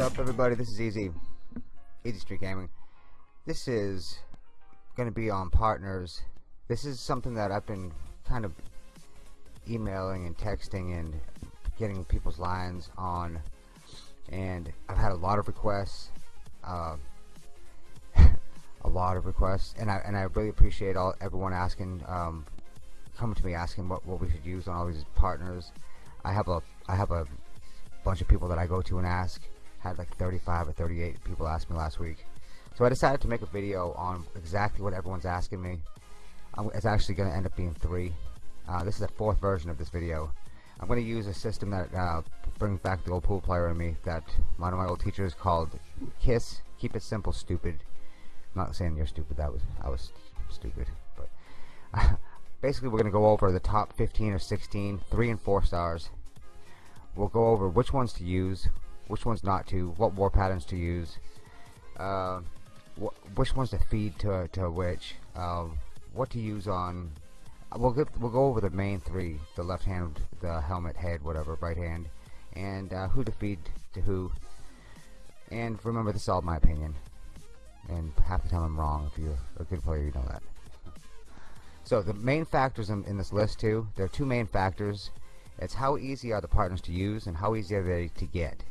up everybody? This is easy. Easy street gaming. This is gonna be on partners. This is something that I've been kind of emailing and texting and getting people's lines on and I've had a lot of requests uh, a lot of requests and I and I really appreciate all everyone asking um, coming to me asking what, what we should use on all these partners. I have a I have a bunch of people that I go to and ask had like 35 or 38 people ask me last week. So I decided to make a video on exactly what everyone's asking me. It's actually going to end up being three. Uh, this is the fourth version of this video. I'm going to use a system that uh, brings back the old pool player in me that one of my old teachers called KISS. Keep it simple stupid. I'm not saying you're stupid that was I was stupid but uh, basically we're going to go over the top 15 or 16 3 and 4 stars. We'll go over which ones to use which ones not to what war patterns to use uh, wh which ones to feed to, to which uh, what to use on we'll get, we'll go over the main three the left hand the helmet head whatever right hand and uh, who to feed to who. And remember this is all my opinion and half the time I'm wrong if you're a good player you know that. So the main factors in, in this list too there are two main factors. It's how easy are the partners to use and how easy are they to get.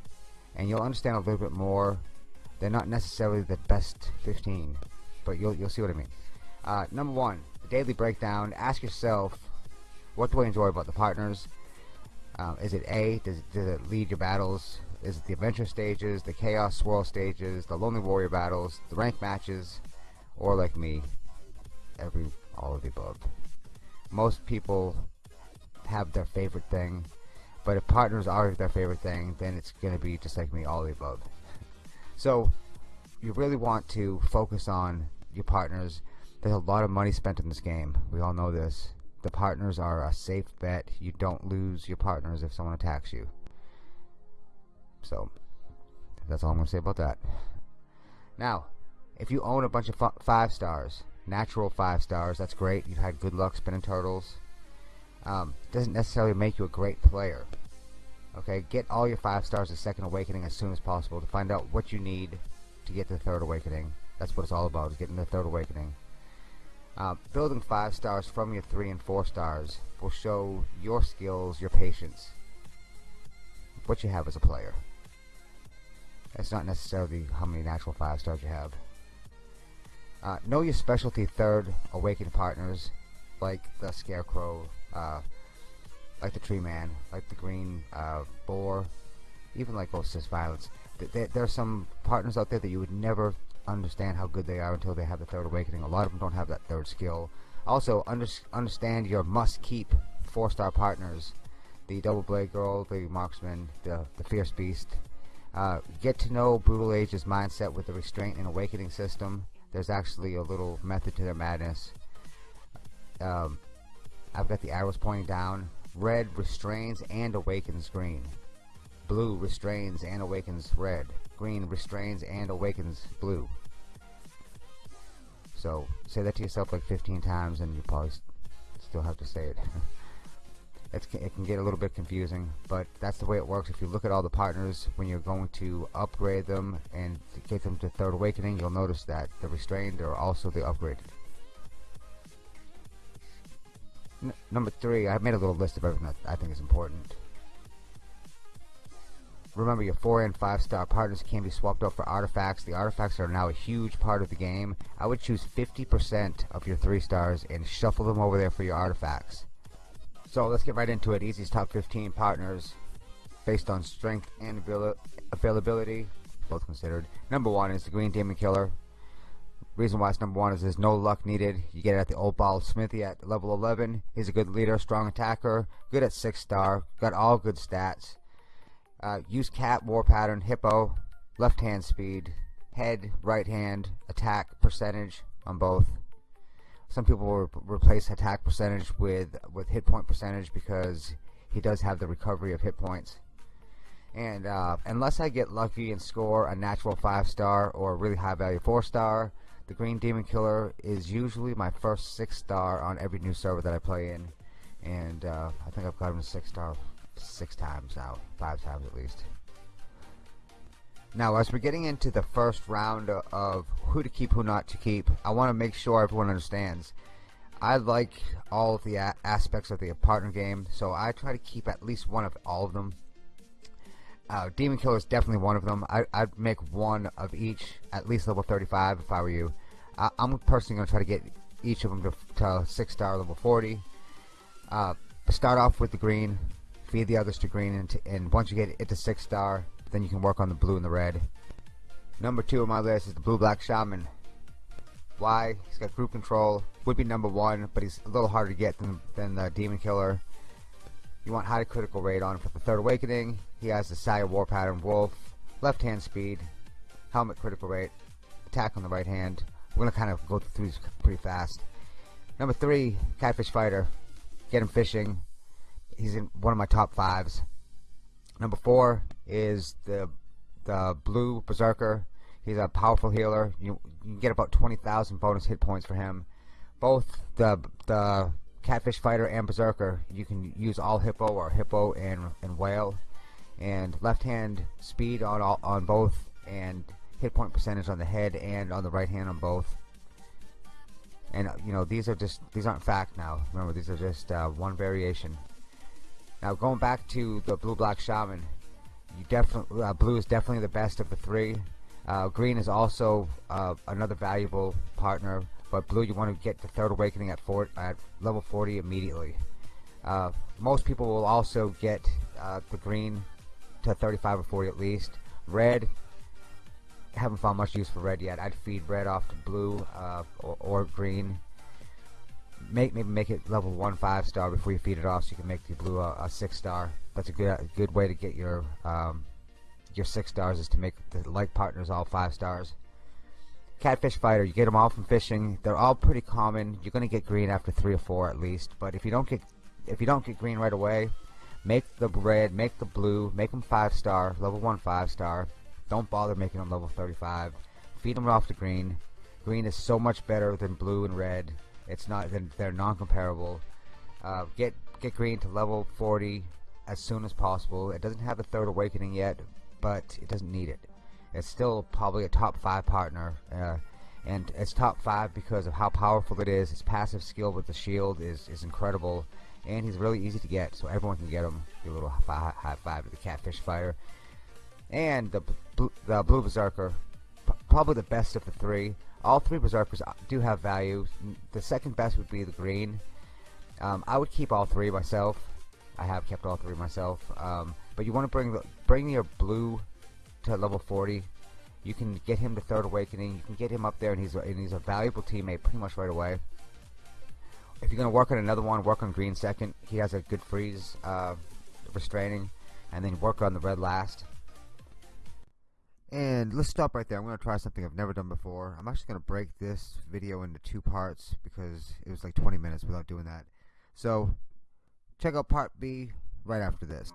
And you'll understand a little bit more. They're not necessarily the best 15, but you'll, you'll see what I mean. Uh, number one, the daily breakdown. Ask yourself, what do I enjoy about the partners? Um, is it A, does, does it lead your battles? Is it the adventure stages, the chaos swirl stages, the lonely warrior battles, the rank matches, or like me, every all of the above? Most people have their favorite thing. But if partners are their favorite thing, then it's going to be just like me, all the above. So you really want to focus on your partners. There's a lot of money spent in this game. We all know this. The partners are a safe bet. You don't lose your partners if someone attacks you. So that's all I'm going to say about that. Now, if you own a bunch of five stars, natural five stars, that's great. You've had good luck spinning turtles um, doesn't necessarily make you a great player. Okay, get all your five stars of Second Awakening as soon as possible to find out what you need to get to the Third Awakening. That's what it's all about, is getting the Third Awakening. Uh, building five stars from your three and four stars will show your skills, your patience, what you have as a player. It's not necessarily how many natural five stars you have. Uh, know your specialty third awakened partners, like the Scarecrow, uh, like the Tree Man, like the Green uh, Boar, even like Ghost's Violence. Th there are some partners out there that you would never understand how good they are until they have the Third Awakening. A lot of them don't have that third skill. Also, under understand your must-keep four-star partners. The Double Blade Girl, the Marksman, the, the Fierce Beast. Uh, get to know Brutal Age's mindset with the Restraint and Awakening system. There's actually a little method to their madness. Um, I've got the arrows pointing down. Red restrains and awakens green. Blue restrains and awakens red. Green restrains and awakens blue. So say that to yourself like 15 times and you probably still have to say it. it can get a little bit confusing, but that's the way it works. If you look at all the partners when you're going to upgrade them and get them to Third Awakening, you'll notice that the restrained are also the upgraded. Number three, I made a little list of everything that I think is important. Remember, your 4 and 5 star partners can be swapped out for artifacts. The artifacts are now a huge part of the game. I would choose 50% of your 3 stars and shuffle them over there for your artifacts. So let's get right into it. Easy's top 15 partners based on strength and availability, both considered. Number one is the Green Demon Killer. Reason why it's number one is there's no luck needed. You get it at the old ball smithy at level 11. He's a good leader, strong attacker, good at 6 star, got all good stats. Uh, use cat, war pattern, hippo, left hand speed, head, right hand, attack percentage on both. Some people will re replace attack percentage with, with hit point percentage because he does have the recovery of hit points. And uh, unless I get lucky and score a natural 5 star or a really high value 4 star, the Green Demon Killer is usually my first six star on every new server that I play in, and uh, I think I've got him six star six times now, five times at least. Now, as we're getting into the first round of who to keep, who not to keep, I want to make sure everyone understands. I like all of the aspects of the partner game, so I try to keep at least one of all of them. Uh, Demon Killer is definitely one of them. I, would make one of each, at least level 35 if I were you. I, am personally going to try to get each of them to, to 6 star level 40. Uh, start off with the green, feed the others to green, and, to, and once you get it to 6 star, then you can work on the blue and the red. Number 2 on my list is the Blue Black Shaman. Why? He's got group control. Would be number 1, but he's a little harder to get than, than the Demon Killer. You want high critical rate on for the Third Awakening. He has the Saya War Pattern Wolf, left hand speed, helmet critical rate, attack on the right hand. We're going to kind of go through these pretty fast. Number 3, Catfish Fighter. Get him fishing. He's in one of my top fives. Number 4, is the the blue berserker. He's a powerful healer. You, you can get about 20,000 bonus hit points for him. Both the the catfish fighter and berserker, you can use all hippo or hippo and and whale, and left hand speed on all on both, and hit point percentage on the head and on the right hand on both. And you know these are just these aren't fact now. Remember these are just uh, one variation. Now going back to the blue black shaman, you definitely uh, blue is definitely the best of the three. Uh, green is also uh, another valuable partner, but blue you want to get the third awakening at four, at level 40 immediately. Uh, most people will also get uh, the green to 35 or 40 at least. Red, haven't found much use for red yet. I'd feed red off to blue uh, or, or green make maybe make it level one five star before you feed it off, so you can make the blue a, a six star. That's a good a good way to get your um, your six stars is to make the like partners all five stars. Catfish fighter, you get them all from fishing. They're all pretty common. You're gonna get green after three or four at least. But if you don't get if you don't get green right away, make the red, make the blue, make them five star, level one five star. Don't bother making them level 35. Feed them off the green. Green is so much better than blue and red. It's not they're non-comparable. Uh, get get green to level 40 as soon as possible. It doesn't have a third awakening yet, but it doesn't need it. It's still probably a top five partner, uh, and it's top five because of how powerful it is. His passive skill with the shield is is incredible, and he's really easy to get, so everyone can get him. A little high, high five to the catfish fighter, and the the blue berserker, probably the best of the three. All three Berserkers do have value. The second best would be the green. Um, I would keep all three myself. I have kept all three myself. Um, but you want to bring the, bring your blue to level 40. You can get him to Third Awakening. You can get him up there, and he's a, and he's a valuable teammate pretty much right away. If you're going to work on another one, work on green second. He has a good freeze uh, restraining, and then work on the red last. And let's stop right there. I'm going to try something I've never done before. I'm actually going to break this video into two parts because it was like 20 minutes without doing that. So, check out part B right after this.